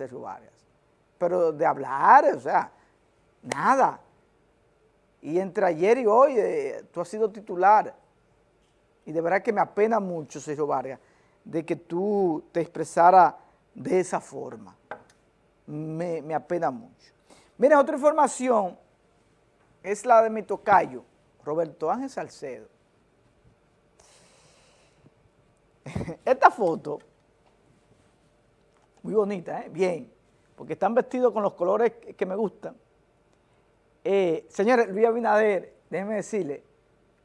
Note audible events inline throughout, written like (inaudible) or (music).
Sergio Vargas. Pero de hablar, o sea, nada. Y entre ayer y hoy eh, tú has sido titular. Y de verdad que me apena mucho, Sergio Vargas, de que tú te expresara de esa forma. Me, me apena mucho. Miren, otra información es la de mi tocayo, Roberto Ángel Salcedo. (laughs) Esta foto, muy bonita, ¿eh? bien, porque están vestidos con los colores que me gustan. Eh, señores, Luis Abinader, déjenme decirle,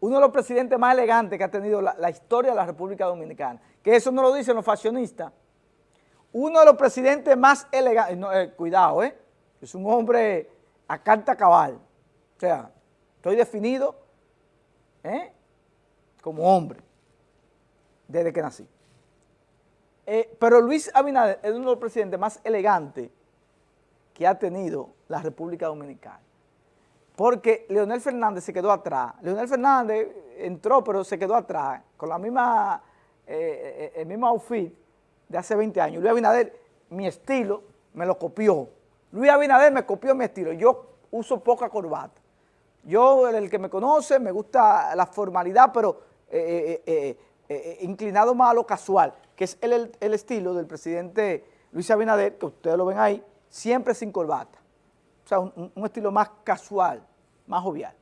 uno de los presidentes más elegantes que ha tenido la, historia de la República Dominicana, que eso no lo dicen los fashionistas, uno de los presidentes más elegantes, eh, cuidado, eh, es un hombre a carta cabal, o sea, estoy definido ¿eh? como hombre desde que nací. Eh, pero Luis Abinader es uno de los presidentes más elegantes que ha tenido la República Dominicana. Porque Leonel Fernández se quedó atrás. Leonel Fernández entró, pero se quedó atrás, con misma, eh, el mismo outfit de hace 20 años. Luis Abinader, mi estilo, me lo copió. Luis Abinader me copió mi estilo. Yo uso poca corbata. Yo, el que me conoce, me gusta la formalidad, pero eh, eh, eh, inclinado más a lo casual, que es el, estilo del presidente Luis Abinader, que ustedes lo ven ahí, siempre sin corbata. O sea, un, estilo más casual, más jovial.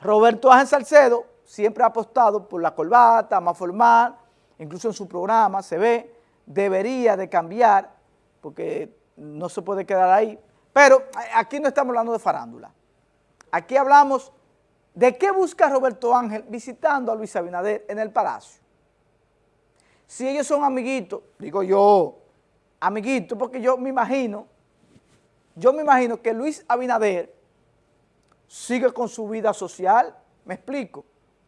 Roberto Ángel Salcedo siempre ha apostado por la corbata, más formal, incluso en su programa se ve, debería de cambiar, porque no se puede quedar ahí. Pero aquí no estamos hablando de farándula. Aquí hablamos de qué busca Roberto Ángel visitando a Luis Abinader en el Palacio. Si ellos son amiguitos, digo yo, amiguitos, porque yo me imagino, yo me imagino que Luis Abinader sigue con su vida social, me explico.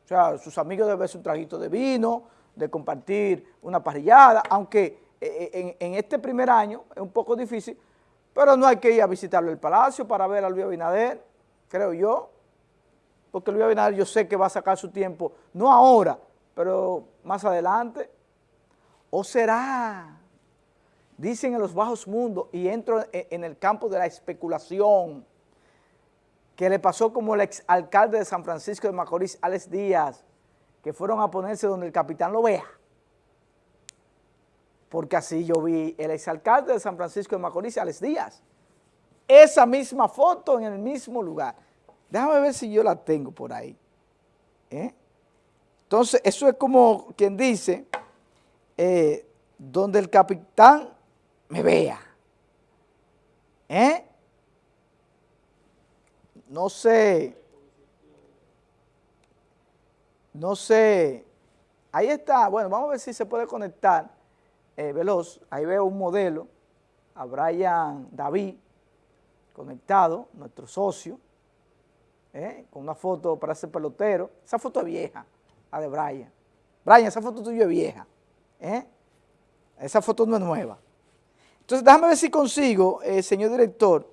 O sea, sus amigos deben ser un traguito de vino, de compartir una parrillada, aunque eh, eh, en, este primer año es un poco difícil, pero no hay que ir a visitarlo el palacio para ver a Luis Abinader creo yo, porque Luis Abinader yo sé que va a sacar su tiempo, no ahora, pero más adelante. ¿O será? Dicen en los bajos mundos, y entro en el campo de la especulación, que le pasó como el exalcalde de San Francisco de Macorís, Alex Díaz, que fueron a ponerse donde el capitán lo vea. Porque así yo vi el exalcalde de San Francisco de Macorís, Alex Díaz, esa misma foto en el mismo lugar. Déjame ver si yo la tengo por ahí. ¿eh? Entonces, eso es como quien dice, eh, donde el capitán me vea. ¿Eh? No sé. No sé. Ahí está. Bueno, vamos a ver si se puede conectar. veloz. Ahí veo un modelo. A Brian David conectado, nuestro socio, ¿eh? con una foto para ser pelotero. Esa foto es vieja, la de Brian. Brian, esa foto tuya es vieja. ¿eh? Esa foto no es nueva. Entonces, déjame ver si consigo, eh, señor director,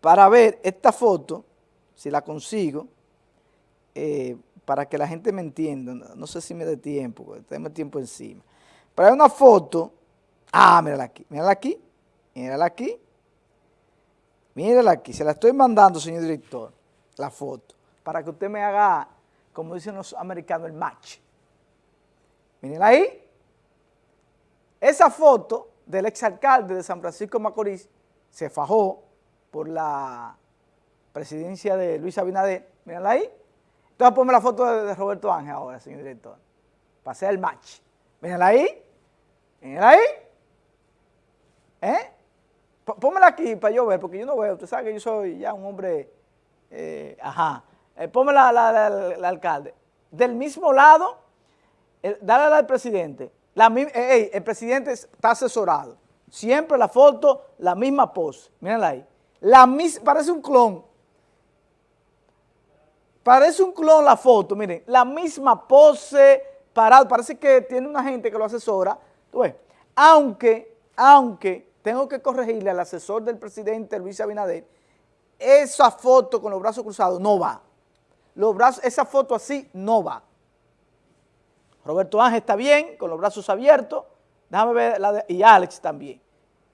para ver esta foto, si la consigo, para que la gente me entienda. No, sé si me dé tiempo, porque tengo tiempo encima. Pero hay una foto, ah, mírala aquí, mírala aquí, mírala aquí, Mírala aquí, se la estoy mandando, señor director, la foto, para que usted me haga, como dicen los americanos, el match. Mírenla ahí. Esa foto del exalcalde de San Francisco Macorís se fajó por la presidencia de Luis Abinader. Mírenla ahí. Entonces ponme la foto de, Roberto Ángel ahora, señor director, para hacer el match. Mírenla ahí. Mírenla ahí. ¿Eh? Pónmela aquí para yo ver, porque yo no veo. Usted sabe que yo soy ya un hombre, eh, ajá. Eh, la, alcalde. Del mismo lado, dale al presidente. La, el presidente está asesorado. Siempre la foto, la misma pose. Mírenla ahí. La parece un clon. Parece un clon la foto, miren. La misma pose, parado. Parece que tiene una gente que lo asesora. Aunque, aunque tengo que corregirle al asesor del presidente Luis Abinader, esa foto con los brazos cruzados no va. Los brazos, esa foto así no va. Roberto Ángel está bien, con los brazos abiertos, Déjame ver la de, y Alex también.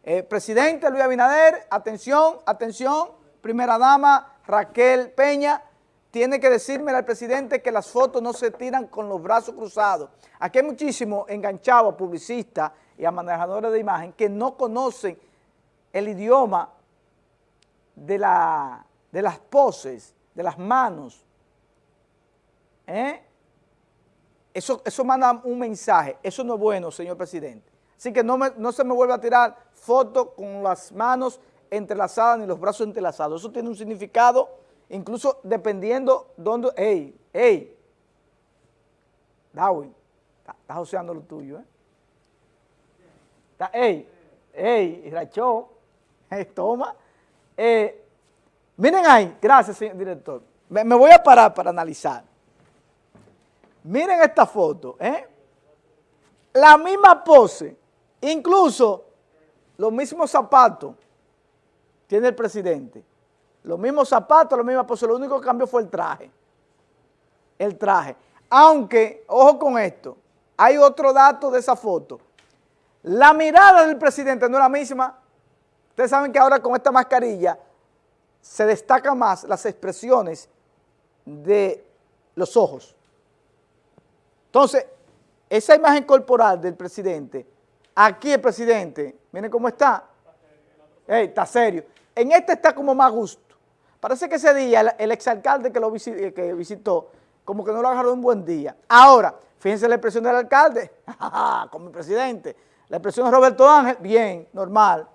Eh, presidente Luis Abinader, atención, atención, primera dama Raquel Peña, tiene que decirme al presidente que las fotos no se tiran con los brazos cruzados. Aquí hay muchísimos enganchados publicistas y a manejadores de imagen que no conocen el idioma de, la, de las poses, de las manos. ¿Eh? Eso, eso manda un mensaje, eso no es bueno, señor presidente. Así que no, no se me vuelva a tirar fotos con las manos entrelazadas ni los brazos entrelazados. Eso tiene un significado, incluso dependiendo dónde... ¡Ey! ¡Ey! Darwin, estás joseando lo tuyo, ¿eh? ¡Ey! ¡Ey! Rachó, (laughs) toma. Eh, miren ahí, gracias, señor director. Me, voy a parar para analizar. Miren esta foto, ¿eh? La misma pose, incluso los mismos zapatos tiene el presidente. Los mismos zapatos, la misma pose, lo único que cambió fue el traje. El traje. Aunque, ojo con esto, hay otro dato de esa foto. La mirada del presidente no es la misma. Ustedes saben que ahora con esta mascarilla se destacan más las expresiones de los ojos. Entonces, esa imagen corporal del presidente, aquí el presidente, miren cómo está, está serio. En este está como más gusto. Parece que ese día el, exalcalde que lo que visitó, como que no lo agarró un buen día. Ahora, fíjense la expresión del alcalde, (laughs) con mi presidente. La expresión de Roberto Ángel, bien, normal.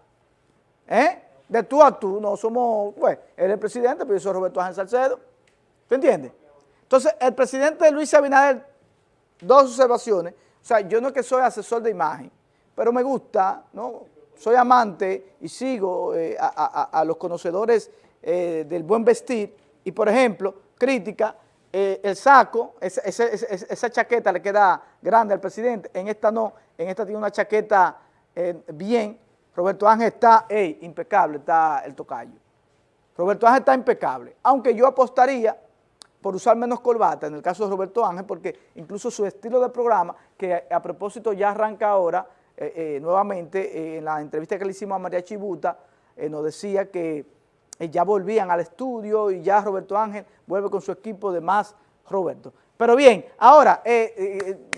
¿Eh? De tú a tú, no somos, pues, él es el presidente, pero yo soy Roberto Ángel Salcedo. ¿Te entiendes? Entonces, el presidente Luis Abinader dos observaciones. O sea, yo no es que soy asesor de imagen, pero me gusta, ¿no? Soy amante y sigo eh, a, los conocedores eh, del buen vestir y, por ejemplo, crítica, eh, el saco, esa, chaqueta le queda grande al presidente, en esta no, en esta tiene una chaqueta bien. Roberto Ángel está, impecable, está el tocayo. Roberto Ángel está impecable, aunque yo apostaría por usar menos corbata, en el caso de Roberto Ángel, porque incluso su estilo de programa, que a, propósito ya arranca ahora, eh, eh, nuevamente, eh, en la entrevista que le hicimos a María Chibuta, nos decía que ya volvían al estudio y ya Roberto Ángel vuelve con su equipo de más Roberto. Pero bien, ahora,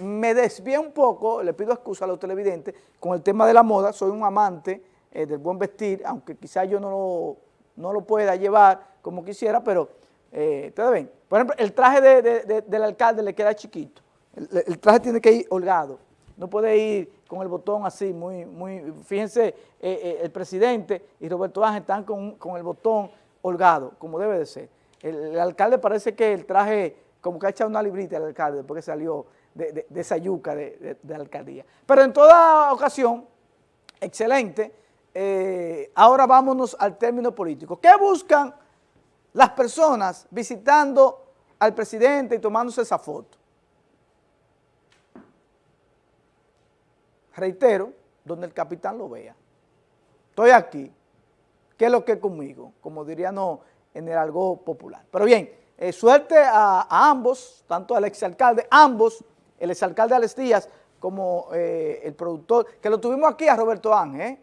me desvié un poco, le pido excusa a los televidentes, con el tema de la moda, soy un amante del buen vestir, aunque quizás yo no lo, no lo pueda llevar como quisiera, pero eh, ¿Ustedes ven? Por ejemplo, el traje del alcalde le queda chiquito. El, traje tiene que ir holgado. No puede ir con el botón así, muy, muy, fíjense, eh, eh, el presidente y Roberto Ángel están con, el botón holgado, como debe de ser. El, alcalde parece que el traje, como que ha echado una librita al alcalde después que salió de, esa yuca de, la alcaldía. Pero en toda ocasión, excelente, ahora vámonos al término político. ¿Qué buscan las personas visitando al presidente y tomándose esa foto. Reitero, donde el capitán lo vea. Estoy aquí. ¿Qué es lo que es conmigo? Como dirían en el algo popular. Pero bien, eh, suerte a, ambos, tanto al exalcalde, ambos, el exalcalde Alex Díaz como eh, el productor, que lo tuvimos aquí a Roberto Ángel, ¿eh?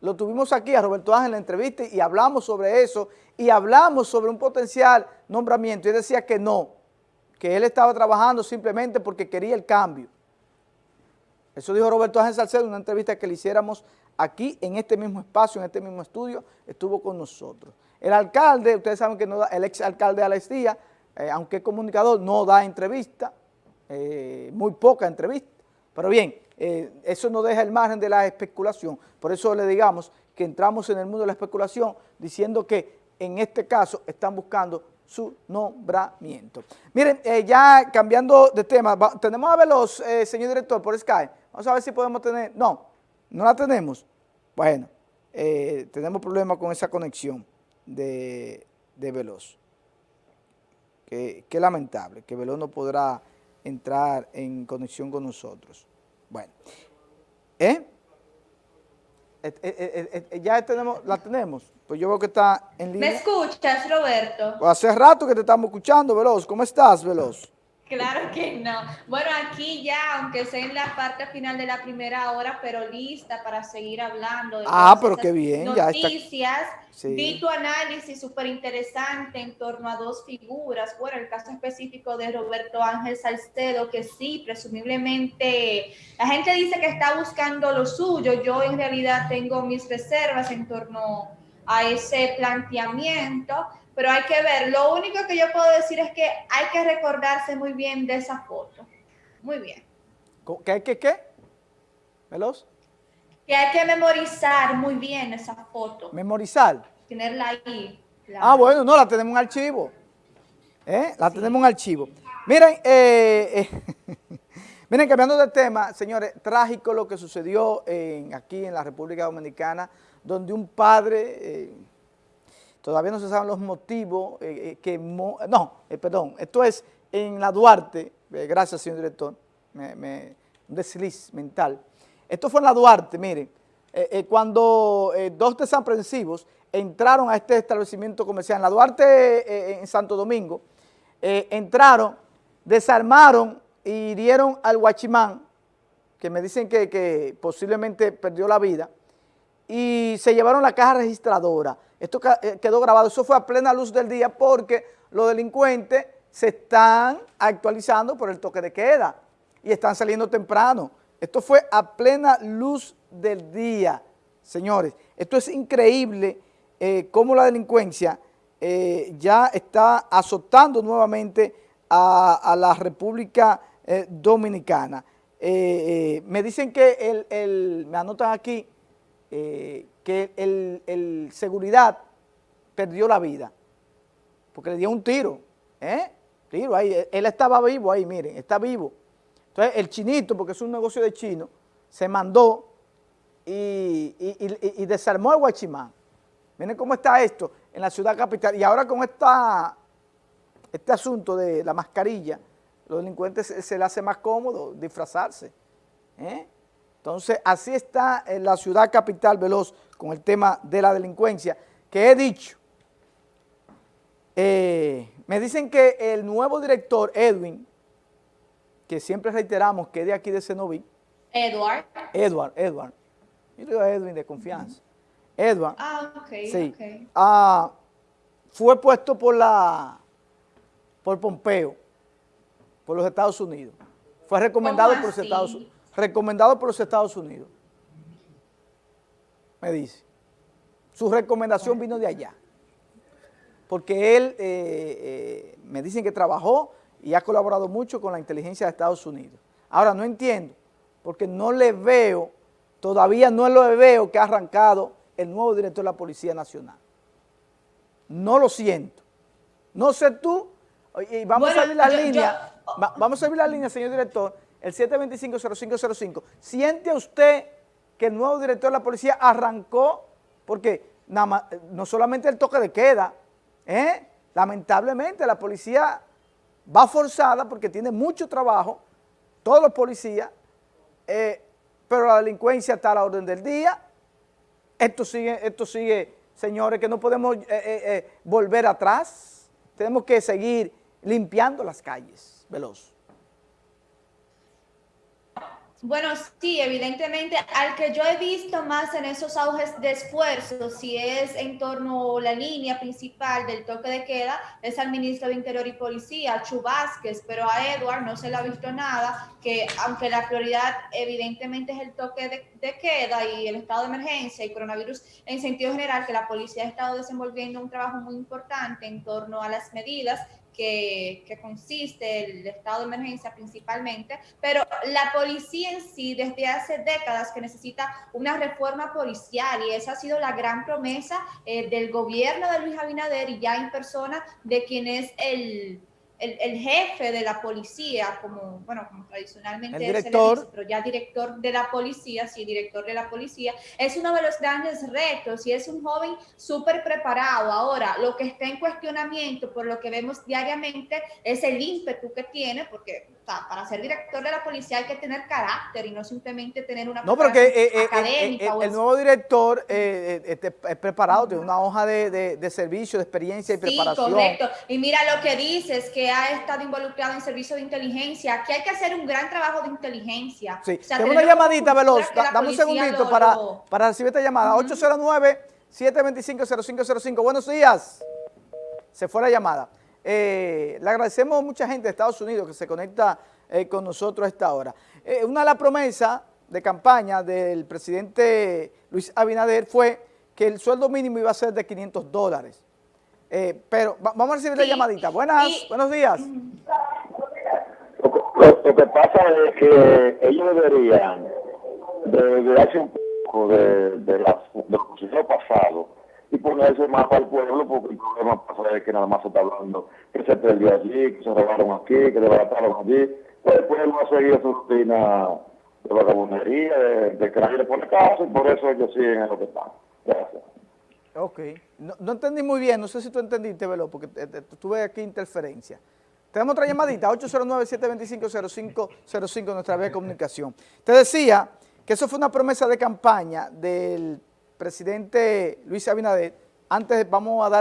Lo tuvimos aquí a Roberto Ángel en la entrevista y hablamos sobre eso y hablamos sobre un potencial nombramiento. Y decía que no, que él estaba trabajando simplemente porque quería el cambio. Eso dijo Roberto Ángel Salcedo en una entrevista que le hiciéramos aquí en este mismo espacio, en este mismo estudio, estuvo con nosotros. El alcalde, ustedes saben que no da, el ex alcalde Alex Díaz, eh, aunque es comunicador, no da entrevista, eh, muy poca entrevista. Pero bien, eh, eso no deja el margen de la especulación. Por eso le digamos que entramos en el mundo de la especulación diciendo que en este caso están buscando su nombramiento. Miren, eh, ya cambiando de tema, tenemos a ver los, eh, señor director, por Sky. Vamos a ver si podemos tener, no, no la tenemos. Bueno, tenemos problemas con esa conexión de, Veloz. Qué lamentable, que Veloz no podrá entrar en conexión con nosotros. Bueno, ¿eh? Ya tenemos, la tenemos. Pues yo veo que está en línea. ¿Me escuchas, Roberto? Pues hace rato que te estamos escuchando, Veloz. ¿Cómo estás, Veloz? Claro (laughs) que no. Bueno, aquí ya, aunque sea en la parte final de la primera hora, pero lista para seguir hablando de ah, pero qué bien, noticias. Vi tu análisis súper interesante en torno a dos figuras. Bueno, el caso específico de Roberto Ángel Salcedo, que sí, presumiblemente la gente dice que está buscando lo suyo. Yo en realidad tengo mis reservas en torno a ese planteamiento pero hay que ver. Lo único que yo puedo decir es que hay que recordarse muy bien de esa foto. Muy bien. ¿Qué hay que qué? ¿Veloz? Que hay que memorizar muy bien esa foto. ¿Memorizar? Tenerla ahí. Ah, bueno, no, la tenemos en archivo. ¿Eh? La tenemos en archivo. Miren, eh, eh (laughs) miren, cambiando de tema, señores, trágico lo que sucedió en, aquí en la República Dominicana, donde un padre... Todavía no se saben los motivos eh, eh, que... no, eh, perdón, esto es en la Duarte, gracias señor director, me, un desliz mental. Esto fue en la Duarte, miren, cuando dos desaprensivos entraron a este establecimiento comercial en la Duarte, en Santo Domingo, entraron, desarmaron y hirieron al guachimán, que me dicen que posiblemente perdió la vida, y se llevaron la caja registradora. Esto eh, quedó grabado, eso fue a plena luz del día porque los delincuentes se están actualizando por el toque de queda y están saliendo temprano. Esto fue a plena luz del día, señores. Esto es increíble eh, cómo la delincuencia eh, ya está azotando nuevamente a, la República Dominicana. me dicen que el, me anotan aquí, que el, seguridad perdió la vida, porque le dio un tiro, ¿eh? Tiro ahí, él estaba vivo ahí, miren, está vivo. Entonces el chinito, porque es un negocio de chino, se mandó y, desarmó el guachimán. Miren cómo está esto en la ciudad capital. Y ahora con esta, este asunto de la mascarilla, los delincuentes se, se hace más cómodo disfrazarse. ¿eh? Entonces, así está en la ciudad capital veloz con el tema de la delincuencia, que he dicho, eh, me dicen que el nuevo director, Edwin, que siempre reiteramos que es de aquí de Cenoví. Edward. Edward, Edward. Yo digo Edwin de confianza. Edward. Ah, ok, sí. Ah, fue puesto por la, por Pompeo, por los Estados Unidos. Fue recomendado por los Estados Unidos recomendado por los Estados Unidos. Me dice. Su recomendación vino de allá. Porque él, eh, eh, me dicen que trabajó y ha colaborado mucho con la inteligencia de Estados Unidos. Ahora, no entiendo, porque no le veo, todavía no lo veo que ha arrancado el nuevo director de la Policía Nacional. No lo siento. No sé tú, y vamos a abrir la línea, vamos a abrir la línea, señor director, el 725-0505, ¿siente usted que el nuevo director de la policía arrancó? Porque no solamente el toque de queda, ¿eh? lamentablemente la policía va forzada porque tiene mucho trabajo, todos los policías, eh, pero la delincuencia está a la orden del día. Esto sigue, esto sigue señores, que no podemos eh, volver atrás. Tenemos que seguir limpiando las calles, veloz. Bueno, sí, evidentemente, al que yo he visto más en esos auges de esfuerzo, si es en torno a la línea principal del toque de queda, es al ministro de Interior y Policía, Chu pero a Edward no se le ha visto nada, que aunque la prioridad evidentemente es el toque de, de queda y el estado de emergencia y coronavirus en sentido general, que la policía ha estado desenvolviendo un trabajo muy importante en torno a las medidas que, consiste el estado de emergencia principalmente, pero la policía en sí desde hace décadas que necesita una reforma policial y esa ha sido la gran promesa eh, del gobierno de Luis Abinader y ya en persona de quien es el el, jefe de la policía, como, bueno, como tradicionalmente el director. pero ya director de la policía, sí, director de la policía, es uno de los grandes retos y es un joven súper preparado. Ahora, lo que está en cuestionamiento, por lo que vemos diariamente, es el ímpetu que tiene, porque para ser director de la policía hay que tener carácter y no simplemente tener una No, pero que eh, eh, académica. eh, el nuevo director eh, eh, este, es preparado, tiene una hoja de, de- de servicio, de experiencia y Sí, preparación. correcto. Y mira lo que dices, que ha estado involucrado en servicio de inteligencia. Aquí hay que hacer un gran trabajo de inteligencia. Sí, O sea, tengo una llamadita, Veloz, que dame un segundito lo- para, lo- para recibir esta llamada. 809-725-0505. Buenos días. Se fue la llamada. Eh, le agradecemos a mucha gente de Estados Unidos que se conecta eh, con nosotros a esta hora. Eh, una de las promesas de campaña del presidente Luis Abinader fue que el sueldo mínimo iba a ser de 500 dólares. Eh, pero va- vamos a recibir la Sí, llamadita. Buenas, buenos días. Lo que, lo- lo que pasa es que ellos deberían de, de un poco de, de, la, de lo pasado y ponerse más para el pueblo porque el problema pasa es que nada más se está hablando que se perdió allí, que se robaron aquí, que desbarataron allí. Pues el pueblo ha seguido su rutina de vagabundería, de, de le pone caso y por eso ellos siguen en lo que están. Gracias. Ok. No, entendí muy bien, no sé si tú entendiste, Velo, porque te- te- tuve aquí interferencia. Tenemos otra llamadita, 809-725-0505, nuestra vía de comunicación. Te decía que eso fue una promesa de campaña del presidente Luis Abinader. Antes vamos a darle